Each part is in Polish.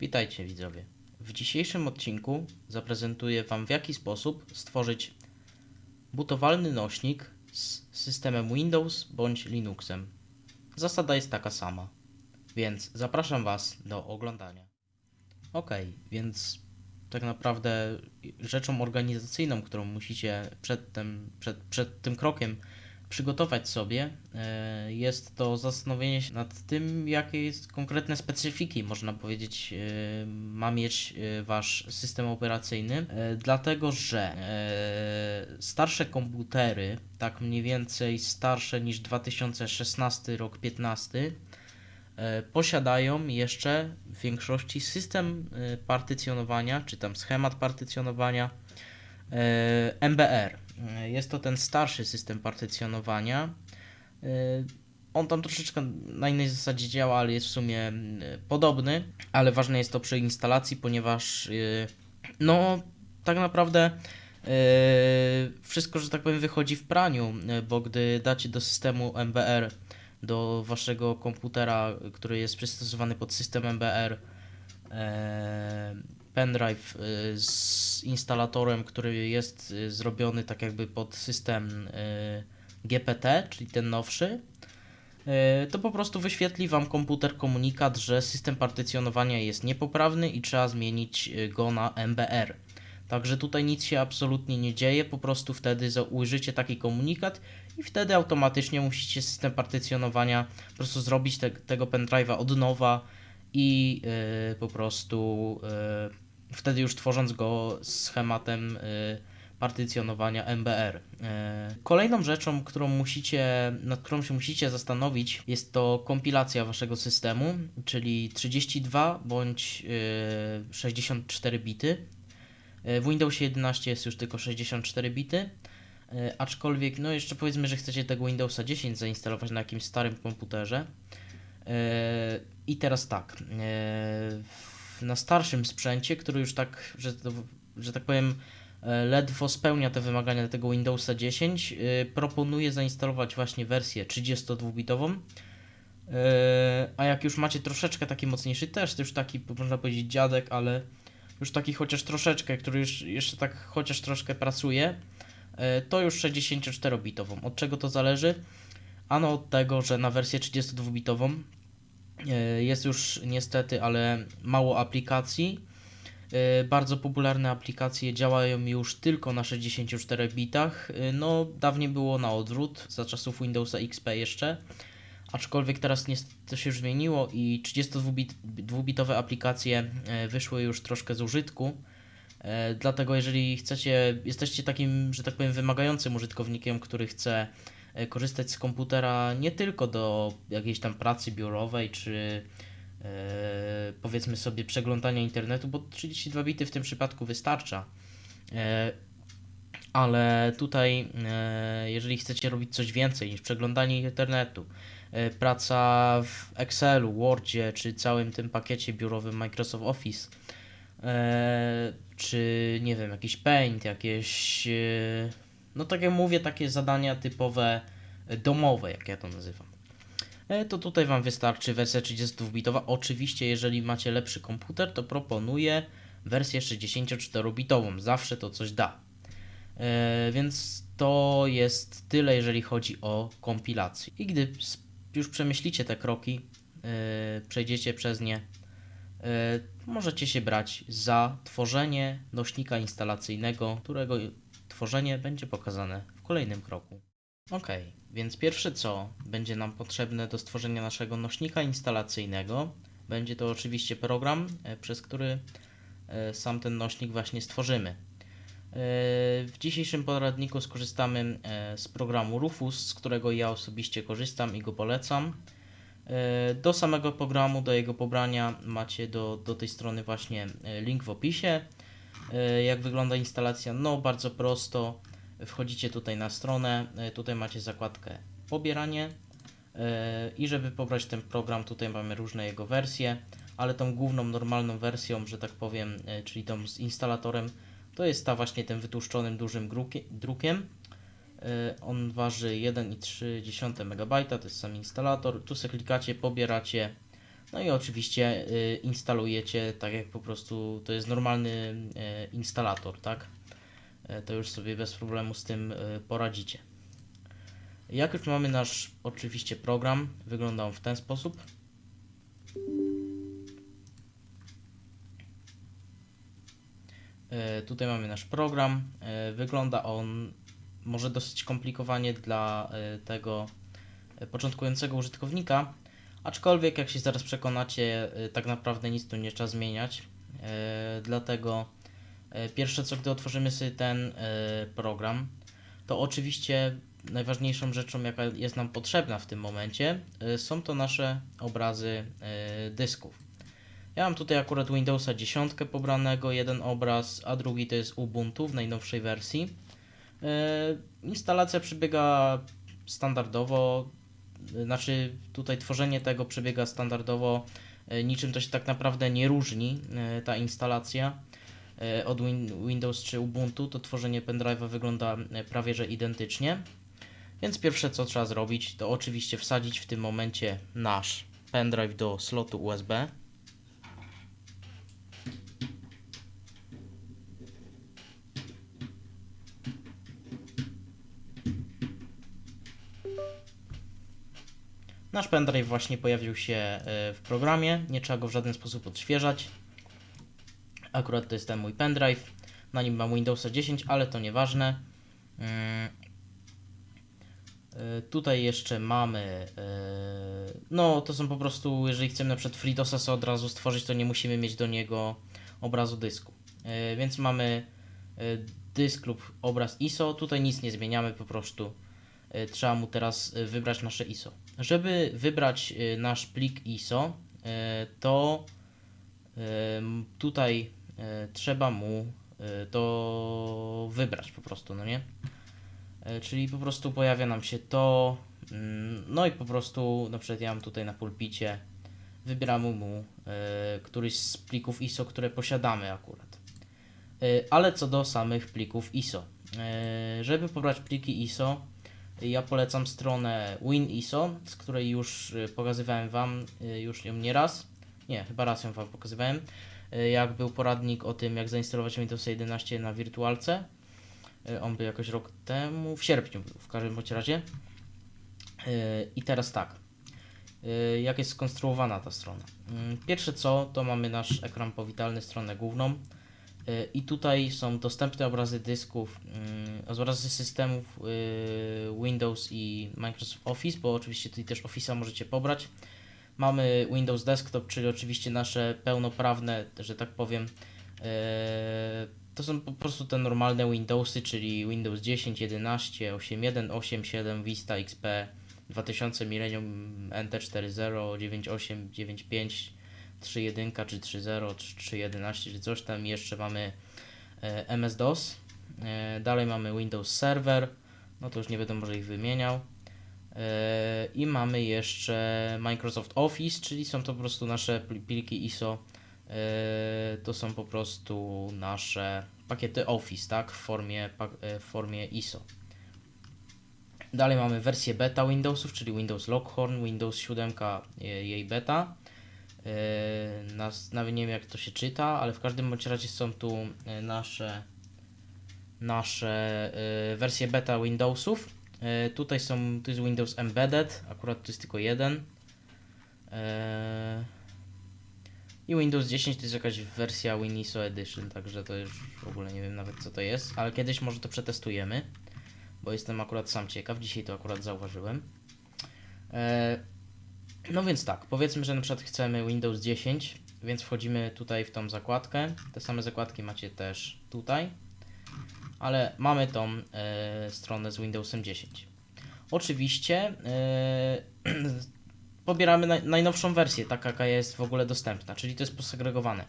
Witajcie widzowie. W dzisiejszym odcinku zaprezentuję Wam w jaki sposób stworzyć butowalny nośnik z systemem Windows bądź Linuxem. Zasada jest taka sama, więc zapraszam Was do oglądania. Ok, więc tak naprawdę rzeczą organizacyjną, którą musicie przed tym, przed, przed tym krokiem przygotować sobie, e, jest to zastanowienie się nad tym, jakie konkretne specyfiki, można powiedzieć, e, ma mieć e, wasz system operacyjny, dlatego że starsze komputery, tak mniej więcej starsze niż 2016 rok 15, posiadają jeszcze w większości system partycjonowania, czy tam schemat partycjonowania MBR. Jest to ten starszy system partycjonowania. On tam troszeczkę na innej zasadzie działa, ale jest w sumie podobny, ale ważne jest to przy instalacji, ponieważ no tak naprawdę wszystko, że tak powiem, wychodzi w praniu, bo gdy dacie do systemu MBR do waszego komputera, który jest przystosowany pod system MBR, pendrive y, z instalatorem, który jest y, zrobiony tak jakby pod system y, GPT, czyli ten nowszy, to po prostu wyświetli Wam komputer komunikat, że system partycjonowania jest niepoprawny i trzeba zmienić go na MBR. Także tutaj nic się absolutnie nie dzieje, po prostu wtedy ujrzycie taki komunikat i wtedy automatycznie musicie system partycjonowania po prostu zrobić te, tego pendrive'a od nowa i yy, po prostu yy, wtedy już tworząc go schematem yy, partycjonowania MBR. Kolejną rzeczą, którą musicie, nad którą się musicie zastanowić, jest to kompilacja waszego systemu, czyli 32 bądź 64 bity. W Windowsie 11 jest już tylko 64 bity, aczkolwiek no jeszcze powiedzmy, że chcecie tego Windowsa 10 zainstalować na jakimś starym komputerze, i teraz tak, e, na starszym sprzęcie, który już tak, że, że tak powiem, e, ledwo spełnia te wymagania tego Windowsa 10, e, proponuję zainstalować właśnie wersję 32-bitową. A jak już macie troszeczkę taki mocniejszy też, to już taki, można powiedzieć, dziadek, ale już taki chociaż troszeczkę, który już jeszcze tak chociaż troszkę pracuje, to już 64-bitową. Od czego to zależy? Ano od tego, że na wersję 32-bitową e, jest już niestety, ale mało aplikacji. E, bardzo popularne aplikacje działają już tylko na 64 bitach. E, no, dawniej było na odwrót, za czasów Windowsa XP jeszcze. Aczkolwiek teraz to się już zmieniło i 32-bitowe aplikacje wyszły już troszkę z użytku. Dlatego jeżeli chcecie, jesteście takim, że tak powiem, wymagającym użytkownikiem, który chce E, korzystać z komputera nie tylko do jakiejś tam pracy biurowej, czy e, powiedzmy sobie przeglądania internetu, bo 32 bity w tym przypadku wystarcza. E, ale tutaj, jeżeli chcecie robić coś więcej niż przeglądanie internetu, praca w Excelu, Wordzie, czy całym tym pakiecie biurowym Microsoft Office, czy nie wiem, jakiś Paint, jakieś no tak jak mówię, takie zadania typowe e, domowe, jak ja to nazywam. E, to tutaj Wam wystarczy wersja 32-bitowa. Oczywiście, jeżeli macie lepszy komputer, to proponuję wersję 64-bitową. Zawsze to coś da. E, więc to jest tyle, jeżeli chodzi o kompilację. I gdy już przemyślicie te kroki, przejdziecie przez nie, możecie się brać za tworzenie nośnika instalacyjnego, którego tworzenie będzie pokazane w kolejnym kroku. Ok, więc pierwsze co będzie nam potrzebne do stworzenia naszego nośnika instalacyjnego, będzie to oczywiście program, e, przez który e, sam ten nośnik właśnie stworzymy. E, w dzisiejszym poradniku skorzystamy z programu Rufus, z którego ja osobiście korzystam i go polecam. Do samego programu, do jego pobrania macie do, do tej strony właśnie link w opisie. E, jak wygląda instalacja? No bardzo prosto. Wchodzicie tutaj na stronę, e, tutaj macie zakładkę pobieranie e, i żeby pobrać ten program, tutaj mamy różne jego wersje, ale tą główną, normalną wersją, że tak powiem, czyli tą z instalatorem, to jest ta właśnie tym wytłuszczonym dużym drukiem. On waży 1,3 MB, to jest sam instalator. Tu sobie klikacie, pobieracie No i oczywiście y, instalujecie tak jak po prostu to jest normalny y, instalator, tak? Y, to już sobie bez problemu z tym poradzicie. Jak już mamy nasz oczywiście program, wygląda on w ten sposób. Tutaj mamy nasz program. Wygląda on może dosyć komplikowanie dla tego początkującego użytkownika, aczkolwiek jak się zaraz przekonacie, e, tak naprawdę nic tu nie trzeba zmieniać. E, Dlatego e, pierwsze co, gdy otworzymy sobie ten program, to oczywiście najważniejszą rzeczą, jaka jest nam potrzebna w tym momencie, są to nasze obrazy dysków. Ja mam tutaj akurat Windowsa 10 pobranego, jeden obraz, a drugi to jest Ubuntu w najnowszej wersji. Instalacja przebiega standardowo, znaczy tutaj tworzenie tego przebiega standardowo, yy, niczym to się tak naprawdę nie różni, yy, ta instalacja yy, od Win- Windows czy Ubuntu, to tworzenie pendrive'a wygląda prawie że identycznie. Więc pierwsze co trzeba zrobić, to oczywiście wsadzić w tym momencie nasz pendrive do slotu USB. Nasz pendrive właśnie pojawił się e, w programie, nie trzeba go w żaden sposób odświeżać. Akurat to jest ten mój pendrive, na nim mam Windowsa 10, ale to nieważne. Mm. E, Tutaj jeszcze mamy, e, no to są po prostu, jeżeli chcemy na przykład FreeDOSa od razu stworzyć, to nie musimy mieć do niego obrazu dysku. Więc mamy dysk lub obraz ISO, tutaj nic nie zmieniamy, po prostu trzeba mu teraz wybrać nasze ISO. Żeby wybrać e, nasz plik ISO, e, to m, tutaj trzeba mu to wybrać po prostu, no nie? Czyli po prostu pojawia nam się to, mm, no i po prostu, na przykład ja mam tutaj na pulpicie, wybieramy mu któryś z plików ISO, które posiadamy akurat. Ale co do samych plików ISO. Żeby pobrać pliki ISO, ja polecam stronę WinISO, z której już e, pokazywałem Wam e, już ją nieraz. Nie, chyba raz ją Wam pokazywałem. E, Jak był poradnik o tym, jak zainstalować Windows 11 na wirtualce. On był jakoś rok temu, w sierpniu w każdym bądź razie. I teraz tak. Jak jest skonstruowana ta strona? Pierwsze co, to mamy nasz ekran powitalny, stronę główną. E, I tutaj są dostępne obrazy dysków, mm, obrazy systemów y, Windows i Microsoft Office, bo oczywiście tutaj też Office'a możecie pobrać. Mamy Windows Desktop, czyli oczywiście nasze pełnoprawne, że tak powiem, e, to są po prostu te normalne Windowsy, czyli Windows 10, 11, 8.1, 8.7, Vista XP, 2000 Millennium NT 4.0, 9.8, 9.5, 3.1 czy 3.0, czy 3.11 czy coś tam. Jeszcze mamy e, MS-DOS. E, dalej mamy Windows Server. No to już nie będę może ich wymieniał. E, I mamy jeszcze Microsoft Office, czyli są to po prostu nasze pl- pliki ISO. To są po prostu nasze pakiety Office, tak? W formie, w formie ISO. Dalej mamy wersję beta Windowsów, czyli Windows Lockhorn, Windows 7, e, jej beta. E, Nas, nawet nie wiem jak to się czyta, ale w każdym bądź razie są tu e, nasze nasze e, wersje beta Windowsów. Tutaj są, tu jest Windows Embedded, akurat to jest tylko jeden. I Windows 10 to jest jakaś wersja WinISO Edition, także to już w ogóle nie wiem nawet co to jest, ale kiedyś może to przetestujemy, bo jestem akurat sam ciekaw, dzisiaj to akurat zauważyłem. No więc tak, powiedzmy, że na przykład chcemy Windows 10, więc wchodzimy tutaj w tą zakładkę. Te same zakładki macie też tutaj, ale mamy tą e, stronę z Windowsem 10. Oczywiście e, pobieramy naj, najnowszą wersję, taka jaka jest w ogóle dostępna, czyli to jest posegregowane.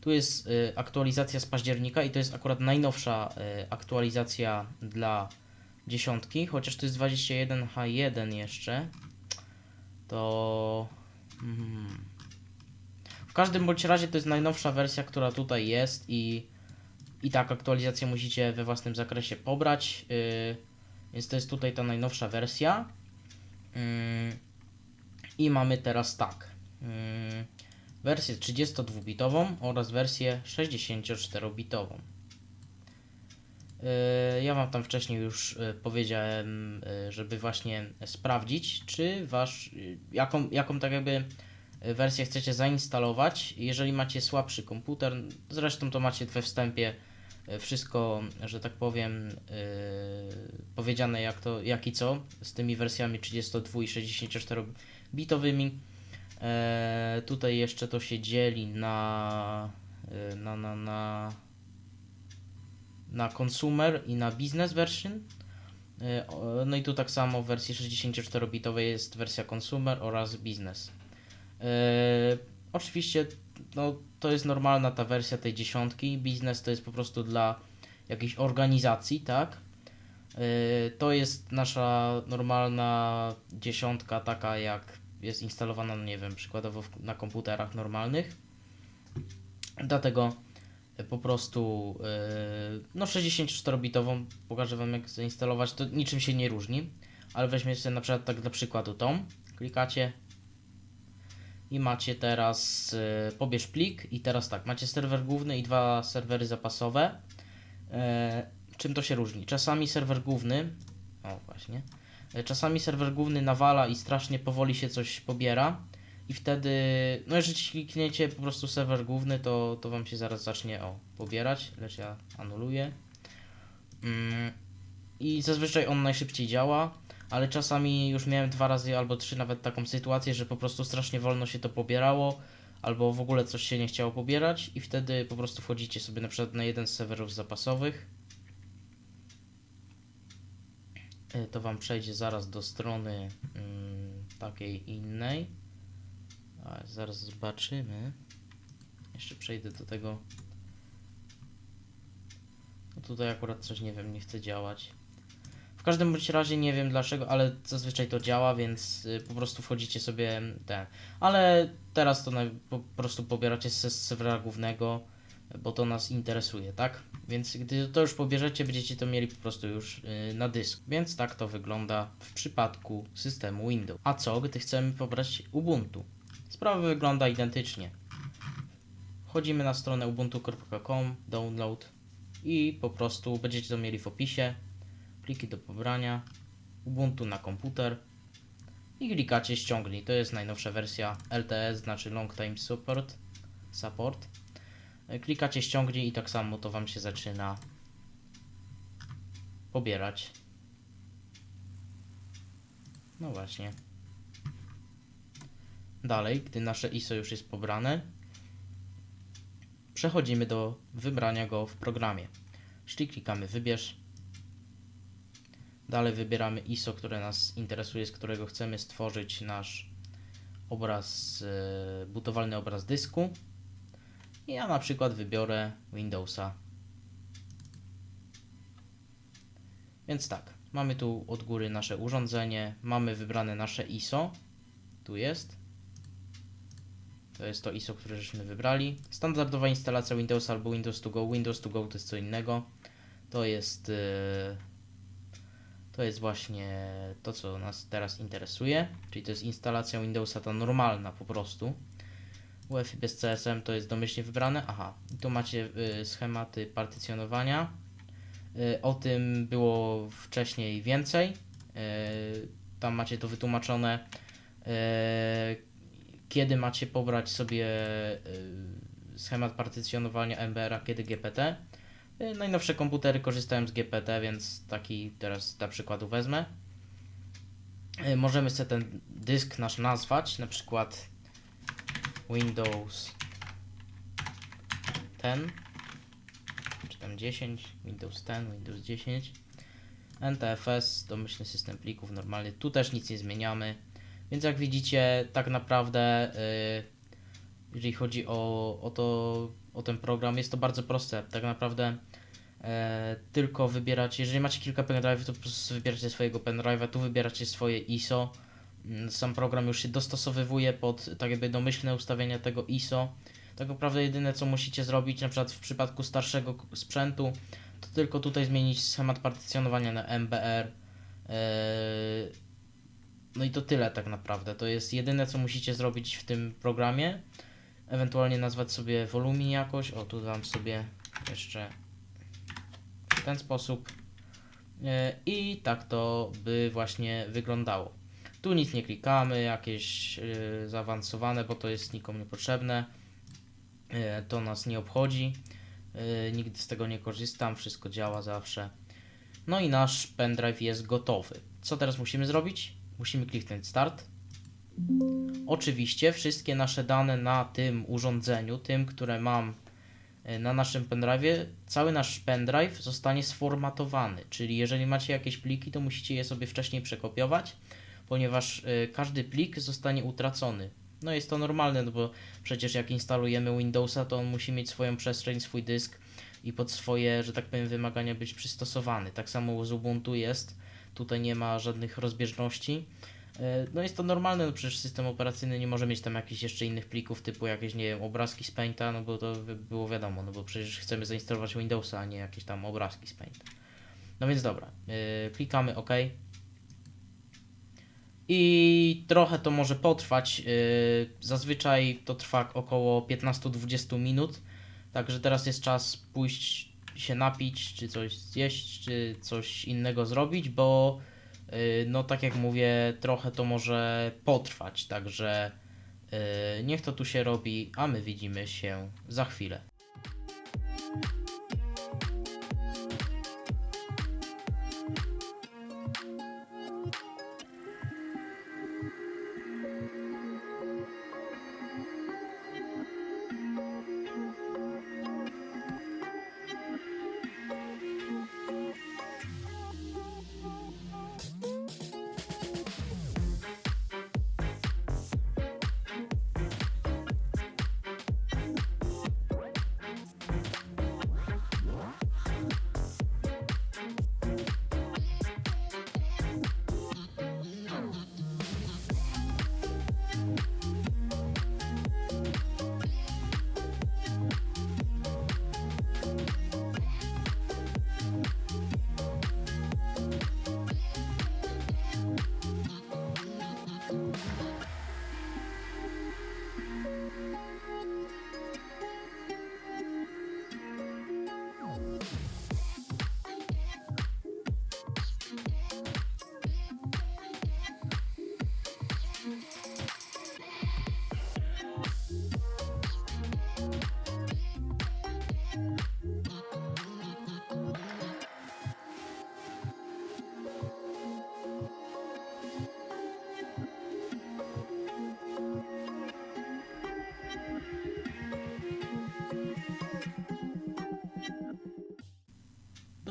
Tu jest e, aktualizacja z października i to jest akurat najnowsza aktualizacja dla dziesiątki, chociaż to jest 21H1 jeszcze, to... Mm, w każdym bądź razie to jest najnowsza wersja, która tutaj jest i, i tak aktualizację musicie we własnym zakresie pobrać, yy, więc to jest tutaj ta najnowsza wersja. Yy, I mamy teraz tak. mm, wersję 32-bitową oraz wersję 64-bitową. Yy, Ja Wam tam wcześniej już yy, powiedziałem, yy, żeby właśnie sprawdzić, czy wasz, jaką, jaką tak jakby wersję chcecie zainstalować. Jeżeli macie słabszy komputer, zresztą to macie we wstępie wszystko, że tak powiem, powiedziane jak to, jak i co z tymi wersjami 32 i 64 bitowymi. E, tutaj jeszcze to się dzieli na, e, na, na, na, na consumer i na business version. E, no i tu tak samo w wersji 64-bitowej jest wersja consumer oraz business. E, oczywiście no, to jest normalna ta wersja tej dziesiątki. Business to jest po prostu dla jakiejś organizacji, tak? E, to jest nasza normalna dziesiątka, taka jak jest instalowana, no nie wiem, przykładowo na komputerach normalnych. Dlatego po prostu e, no 64-bitową pokażę Wam jak zainstalować, to niczym się nie różni, ale weźmiecie na przykład tak dla przykładu tą, klikacie i macie teraz e, pobierz plik i teraz tak, macie serwer główny i dwa serwery zapasowe. E, czym to się różni? Czasami serwer główny, o właśnie, Czasami serwer główny nawala i strasznie powoli się coś pobiera i wtedy, no jeżeli klikniecie po prostu serwer główny, to, to wam się zaraz zacznie o pobierać, lecz ja anuluję. Mm, I zazwyczaj on najszybciej działa, ale czasami już miałem dwa razy albo trzy nawet taką sytuację, że po prostu strasznie wolno się to pobierało, albo w ogóle coś się nie chciało pobierać i wtedy po prostu wchodzicie sobie na przykład na jeden z serwerów zapasowych E, to Wam przejdzie zaraz do strony mm, takiej innej. Zaraz zobaczymy. Jeszcze przejdę do tego. No tutaj akurat coś nie wiem, nie chce działać. W każdym bądź razie nie wiem dlaczego, ale zazwyczaj to działa, więc y, po prostu wchodzicie sobie ten. Ale teraz to na, po prostu pobieracie z serwera głównego, bo to nas interesuje, tak? Więc gdy to już pobierzecie, będziecie to mieli po prostu już y, na dysku. Więc tak to wygląda w przypadku systemu Windows. A co, gdy chcemy pobrać Ubuntu? Sprawa wygląda identycznie. Wchodzimy na stronę ubuntu.com, download i po prostu będziecie to mieli w opisie. Pliki do pobrania, Ubuntu na komputer i klikacie ściągnij. To jest najnowsza wersja LTS, znaczy Long Time Support. support. Klikacie ściągnij i tak samo to Wam się zaczyna pobierać. No właśnie. Dalej, gdy nasze ISO już jest pobrane, przechodzimy do wybrania go w programie. Czyli klikamy wybierz. Dalej wybieramy ISO, które nas interesuje, z którego chcemy stworzyć nasz obraz, e, butowalny obraz dysku. I ja na przykład wybiorę Windowsa. Więc tak, mamy tu od góry nasze urządzenie, mamy wybrane nasze ISO. Tu jest. To jest to ISO, które żeśmy wybrali. Standardowa instalacja Windowsa albo Windows to Go. Windows to Go to jest co innego. To jest yy, to jest właśnie to, co nas teraz interesuje, czyli to jest instalacja Windowsa ta normalna po prostu. UEFI bez CSM to jest domyślnie wybrane. Aha, tu macie y, schematy partycjonowania. Y, o tym było wcześniej więcej. Y, tam macie to wytłumaczone, y, kiedy macie pobrać sobie y, schemat partycjonowania MBR, a kiedy GPT. Y, Najnowsze komputery korzystają z GPT, więc taki teraz dla przykładu wezmę. Y, Możemy sobie ten dysk nasz nazwać, na przykład Windows 10 czy tam 10, Windows 10, Windows 10 NTFS, domyślny system plików normalny, tu też nic nie zmieniamy więc jak widzicie tak naprawdę y, jeżeli chodzi o, o, to, o ten program jest to bardzo proste, tak naprawdę e, tylko wybieracie, jeżeli macie kilka pendrive'ów to po prostu wybieracie swojego pendrive'a, tu wybieracie swoje ISO Mm, sam program już się dostosowywuje pod tak jakby domyślne ustawienia tego ISO. Tak naprawdę jedyne co musicie zrobić na przykład w przypadku starszego sprzętu to tylko tutaj zmienić schemat partycjonowania na MBR. Yy, No i to tyle tak naprawdę. To jest jedyne, co musicie zrobić w tym programie. Ewentualnie nazwać sobie wolumin jakoś. O, tu dam sobie jeszcze w ten sposób. E, I tak to by właśnie wyglądało. Tu nic nie klikamy, jakieś e, zaawansowane, bo to jest nikomu niepotrzebne. E, To nas nie obchodzi. Nigdy z tego nie korzystam, wszystko działa zawsze. No i nasz pendrive jest gotowy. Co teraz musimy zrobić? Musimy kliknąć start. Oczywiście wszystkie nasze dane na tym urządzeniu, tym, które mam e, na naszym pendrive'ie, cały nasz pendrive zostanie sformatowany. Czyli jeżeli macie jakieś pliki, to musicie je sobie wcześniej przekopiować, ponieważ e, każdy plik zostanie utracony. No jest to normalne, no bo przecież jak instalujemy Windowsa, to on musi mieć swoją przestrzeń, swój dysk i pod swoje, że tak powiem, wymagania być przystosowany. Tak samo z Ubuntu jest. Tutaj nie ma żadnych rozbieżności. E, No jest to normalne, no przecież system operacyjny nie może mieć tam jakichś jeszcze innych plików typu jakieś, nie wiem, obrazki z Painta, no bo to by było wiadomo, no bo przecież chcemy zainstalować Windowsa, a nie jakieś tam obrazki z Painta. No więc dobra, e, klikamy OK. I trochę to może potrwać. e, Zazwyczaj to trwa około 15-20 minut. Także teraz jest czas pójść się napić, czy coś zjeść, czy coś innego zrobić, bo yy, no tak jak mówię, trochę to może potrwać, także yy, niech to tu się robi, a my widzimy się za chwilę.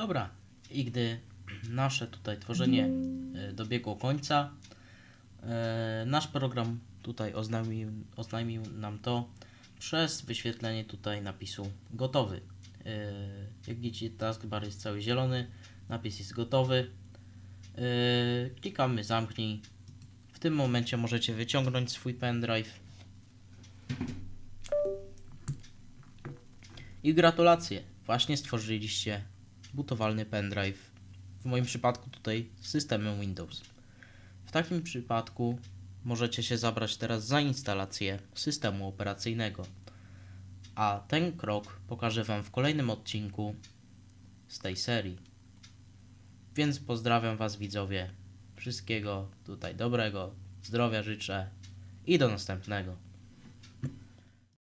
Dobra, i gdy nasze tutaj tworzenie e, dobiegło końca, e, nasz program tutaj oznajmił, oznajmił nam to przez wyświetlenie tutaj napisu gotowy. E, Jak widzicie, taskbar jest cały zielony, napis jest gotowy. Klikamy zamknij. W tym momencie możecie wyciągnąć swój pendrive. I gratulacje, właśnie stworzyliście butowalny pendrive. W moim przypadku tutaj z systemem Windows. W takim przypadku możecie się zabrać teraz za instalację systemu operacyjnego. A ten krok pokażę Wam w kolejnym odcinku z tej serii. Więc pozdrawiam Was widzowie. Wszystkiego tutaj dobrego, zdrowia życzę i do następnego.